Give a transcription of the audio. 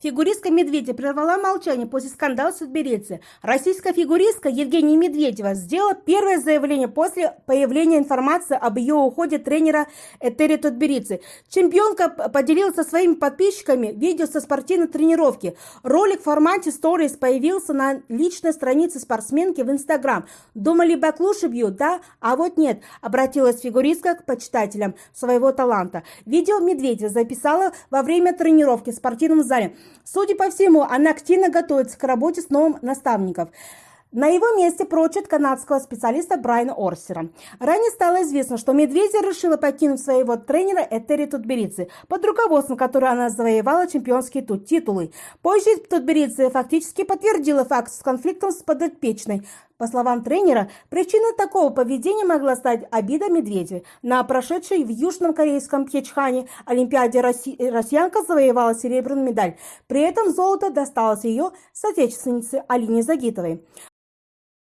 Фигуристка Медведева прервала молчание после скандала в Тбилиси. Российская фигуристка Евгения Медведева сделала первое заявление после появления информации об ее уходе тренера Этери Тутберидзе. Чемпионка поделилась со своими подписчиками видео со спортивной тренировки. Ролик в формате Stories появился на личной странице спортсменки в Инстаграм. Думали, баклуши бьют, да? А вот нет, обратилась фигуристка к почитателям своего таланта. Видео Медведева записала во время тренировки в спортивном зале. Судя по всему, она активно готовится к работе с новым наставником. На его месте прочат канадского специалиста Брайана Орсера. Ранее стало известно, что Медведева решила покинуть своего тренера Этери Тутберидзе, под руководством которой она завоевала чемпионские титулы. Позже Тутберидзе фактически подтвердила факт с конфликтом с подопечной. По словам тренера, причиной такого поведения могла стать обида Медведевой. На прошедшей в Южном Корейском Пхенчхане Олимпиаде Росси... россиянка завоевала серебряную медаль. При этом золото досталось ее соотечественнице Алине Загитовой.